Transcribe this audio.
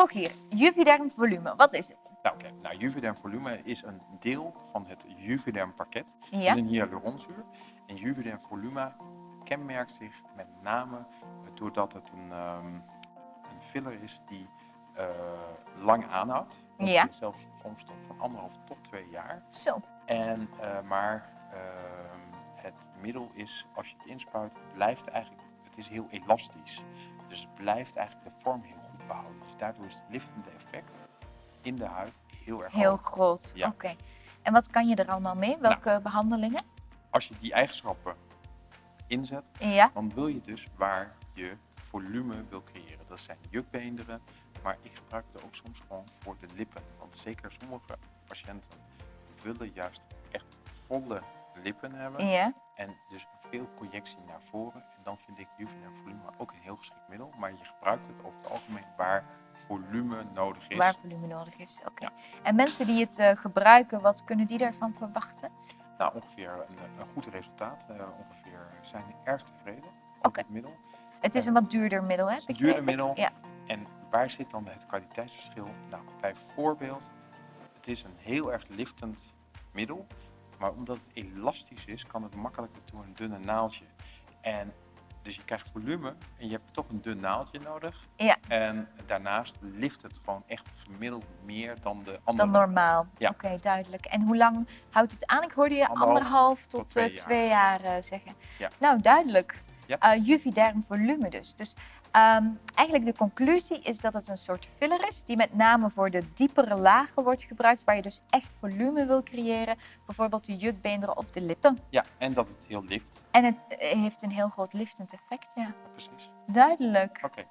Rogier, Juvederm volume, wat is het? Nou, oké. Nou, Juvederm volume is een deel van het Juvederm pakket. Het Ja. is een hyaluronzuur. En Juvederm volume kenmerkt zich met name doordat het een, ehm, een filler is die eh, lang aanhoudt. Ja. Zelfs soms tot van anderhalf tot twee jaar. Zo, En, eh, maar ehm, het middel is, als je het inspuit, blijft eigenlijk, het is heel elastisch. Dus het blijft eigenlijk de vorm heel goed behouden. Dus daardoor is het liftende effect in de huid heel erg heel groot. Ja. Oké. En wat kan je er allemaal mee? Welke behandelingen? Als je die eigenschappen inzet, Ja, dan wil je dus waar je volume wil creëren. Dat zijn jukbeenderen, maar ik gebruik het ook soms gewoon voor de lippen. Want zeker sommige patiënten willen juist echt volle lippen hebben. ja. En dus veel projectie naar voren. En dan vind ik Juvederm volume ook een heel geschikt middel. Maar je gebruikt het over het algemeen waar volume nodig is. waar volume nodig is. Oké. Ja. En mensen die het eh, gebruiken, wat kunnen die daarvan verwachten? Nou, ongeveer een, een goed resultaat. Eh, ongeveer zijn die erg tevreden Oké. het middel. Het is een wat duurder middel, hè? Het is een begreep duurder middel. Ja. En waar zit dan het kwaliteitsverschil? Nou, bijvoorbeeld, het is een heel erg liftend middel. Maar omdat het elastisch is, kan het makkelijker door een dunne naaldje. En dus je krijgt volume en je hebt toch een dun naaldje nodig. Ja. En daarnaast lift het gewoon echt gemiddeld meer dan de andere. Dan normaal. Ja. Oké, duidelijk. En hoe lang houdt het aan? Ik hoorde je Anderhalf anderhalf, tot, tot twee eh, jaar. eh, zeggen. Ja. Nou, duidelijk. Ja. Eh, Juvederm volume dus. Dus ehm, eigenlijk de conclusie is dat het een soort filler is die met name voor de diepere lagen wordt gebruikt, waar je dus echt volume wil creëren, bijvoorbeeld de jukbeenderen of de lippen. Ja, en dat het heel lift. En het eh, heeft een heel groot liftend effect, ja. Precies. Duidelijk. Oké.